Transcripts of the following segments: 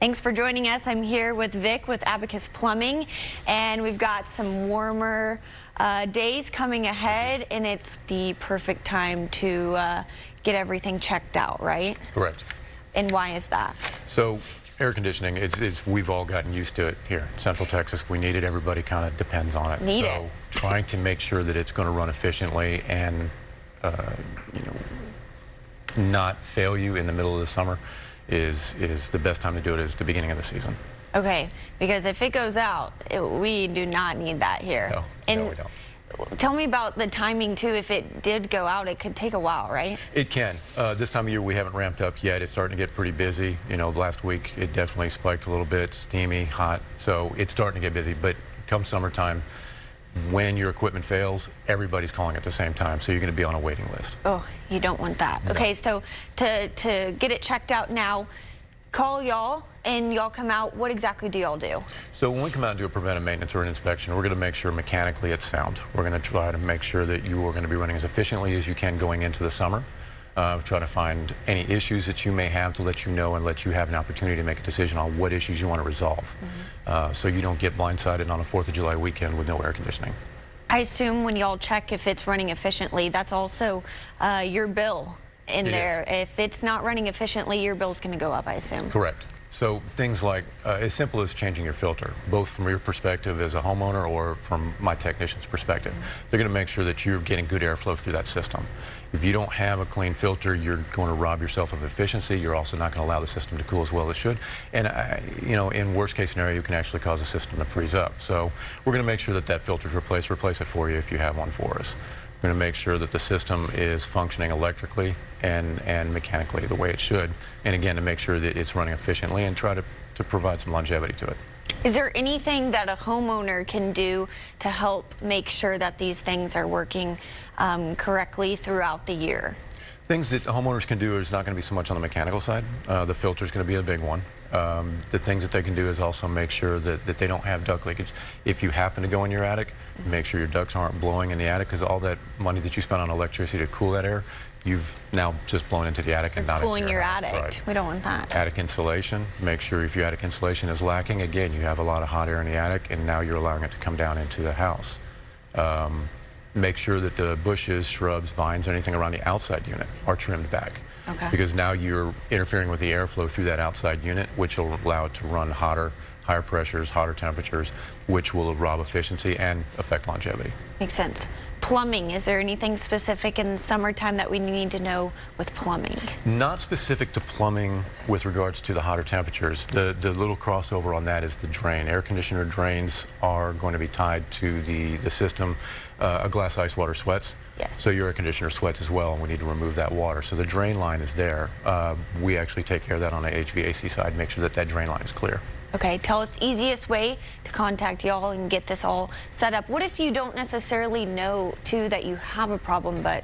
Thanks for joining us. I'm here with Vic with Abacus Plumbing, and we've got some warmer uh, days coming ahead, and it's the perfect time to uh, get everything checked out, right? Correct. And why is that? So air conditioning, it's, it's we've all gotten used to it here. In Central Texas, we need it. Everybody kind of depends on it. Need so it. trying to make sure that it's going to run efficiently and uh, you know not fail you in the middle of the summer is is the best time to do it is the beginning of the season. Okay, because if it goes out, it, we do not need that here. No, and no, we don't. Tell me about the timing too. If it did go out, it could take a while, right? It can. Uh, this time of year we haven't ramped up yet. It's starting to get pretty busy. You know, last week it definitely spiked a little bit, steamy, hot. So it's starting to get busy. But come summertime, when your equipment fails, everybody's calling at the same time. So you're going to be on a waiting list. Oh, you don't want that. No. Okay, so to, to get it checked out now, call y'all and y'all come out. What exactly do y'all do? So when we come out and do a preventive maintenance or an inspection, we're going to make sure mechanically it's sound. We're going to try to make sure that you are going to be running as efficiently as you can going into the summer. Uh, try to find any issues that you may have to let you know and let you have an opportunity to make a decision on what issues you want to resolve. Mm -hmm. uh, so you don't get blindsided on a 4th of July weekend with no air conditioning. I assume when y'all check if it's running efficiently, that's also uh, your bill in it there. Is. If it's not running efficiently, your bill's going to go up, I assume. Correct. So things like uh, as simple as changing your filter, both from your perspective as a homeowner or from my technician's perspective, mm -hmm. they're going to make sure that you're getting good airflow through that system. If you don't have a clean filter, you're going to rob yourself of efficiency. You're also not going to allow the system to cool as well as it should. And, uh, you know, in worst case scenario, you can actually cause the system to freeze up. So we're going to make sure that that filter is replaced. Replace it for you if you have one for us. We're going to make sure that the system is functioning electrically and, and mechanically the way it should. And again, to make sure that it's running efficiently and try to, to provide some longevity to it. Is there anything that a homeowner can do to help make sure that these things are working um, correctly throughout the year? Things that homeowners can do is not going to be so much on the mechanical side. Uh, the filter is going to be a big one. Um, the things that they can do is also make sure that, that they don't have duct leakage. If you happen to go in your attic, make sure your ducts aren't blowing in the attic because all that money that you spent on electricity to cool that air, you've now just blown into the attic and not cooling into your, your attic. Right. We don't want that. Attic insulation. Make sure if your attic insulation is lacking, again, you have a lot of hot air in the attic, and now you're allowing it to come down into the house. Um, make sure that the bushes, shrubs, vines, anything around the outside unit are trimmed back. Okay. Because now you're interfering with the airflow through that outside unit, which will allow it to run hotter, higher pressures, hotter temperatures, which will rob efficiency and affect longevity. Makes sense. Plumbing, is there anything specific in the summertime that we need to know with plumbing? Not specific to plumbing with regards to the hotter temperatures. The, the little crossover on that is the drain. Air conditioner drains are going to be tied to the, the system. Uh, a glass ice water sweats. Yes. So your air conditioner sweats as well, and we need to remove that water. So the drain line is there. Uh, we actually take care of that on the HVAC side, make sure that that drain line is clear. Okay, tell us easiest way to contact y'all and get this all set up. What if you don't necessarily know, too, that you have a problem, but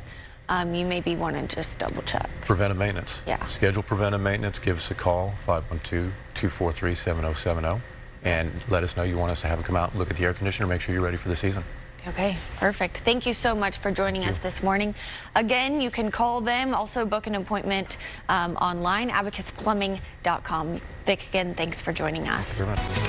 um, you maybe want to just double check? Preventive maintenance. Yeah. Schedule preventive maintenance. Give us a call, 512-243-7070, and let us know you want us to have them come out and look at the air conditioner, make sure you're ready for the season. Okay, perfect. Thank you so much for joining us this morning. Again, you can call them, also book an appointment um, online, abacusplumbing.com. Vic, again, thanks for joining us.